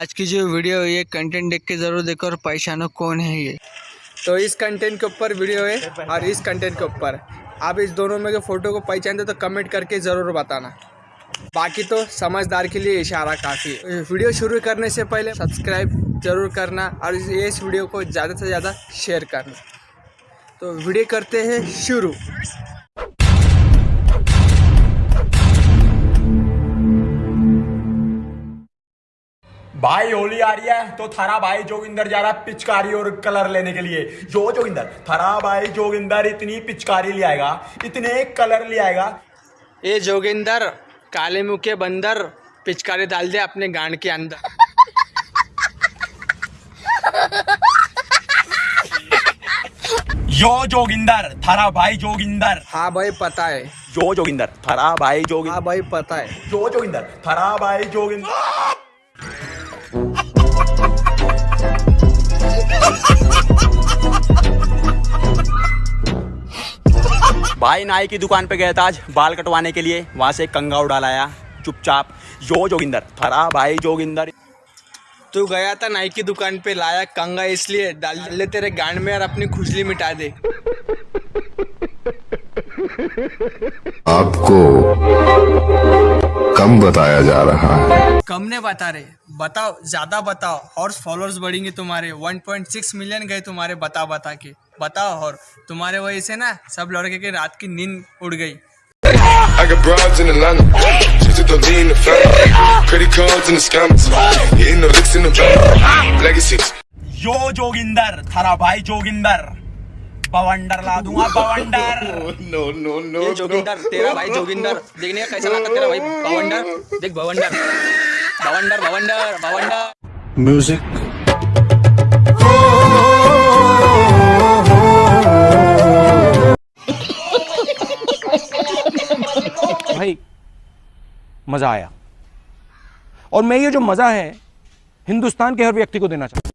आज की जो वीडियो है, ये कंटेंट देख के ज़रूर देखो और पहचानो कौन है ये? तो इस कंटेंट के ऊपर वीडियो है और इस कंटेंट के ऊपर। आप इस दोनों में के फ़ोटो को पहचान पहचानते तो कमेंट करके ज़रूर बताना। बाकी तो समझदार के लिए इशारा काफ़ी है। वीडियो शुरू करने से पहले सब्सक्राइब ज़रूर करना और इस वीडियो को ज़्यादा से ज़्यादा शेयर करना। तो वीडियो करते हैं शुरू। भाई होली आ रही है तो थारा भाई जोगिंदर जा रहा है पिचकारी और कलर लेने के लिए। जो जोगिंदर थारा भाई जोगिंदर इतनी पिचकारी ले आएगा इतने कलर ले आएगा। ये जोगिंदर काले मुँह के बंदर पिचकारी डाल दे अपने गांड के अंदर। यो जोगिंदर थारा भाई जोगिंदर। हाँ भाई पता है। जो जोगिंदर थारा भाई जोगिंदर। हाँ भाई पता है। जो जोगिंदर थारा भाई जोगिंदर। भाई नाई की दुकान पे गया था आज बाल कटवाने के लिए। वहाँ से कंगा उड़ा लाया चुपचाप। यो जोगिंदर थारा भाई जोगिंदर। तू गया था नाई की दुकान पे लाया कंगा इसलिए डाल ले तेरे गांड में और अपनी खुजली मिटा दे। आपको कम बताया जा रहा है कम ने बता रहे बताओ ज़्यादा बताओ और फॉलोअर्स बढ़ेंगे तुम्हारे 1.6 मिलियन गए तुम्हारे बता बता के बताओ और तुम्हारे वजह से ना सब लड़के के रात की नींद उड़ गई I got broads in Atlanta. Just to lean the family. Credit cards and the scammers. Hitting the licks in the van. Legacies. यो जोगिंदर थारा भाई जोगिंदर बवंडर ला दूँगा बवंडर। No, no. ये जोगिंदर तेरा भाई जोगिंदर। देखने का कैसा लगा तेरा भाई? भवंडर देख भवंडर भवंडर भवंडर भवंडर भाई मज़ा आया। और मैं ये जो मज़ा है हिंदुस्तान के हर व्यक्ति को देना चाहता हूँ।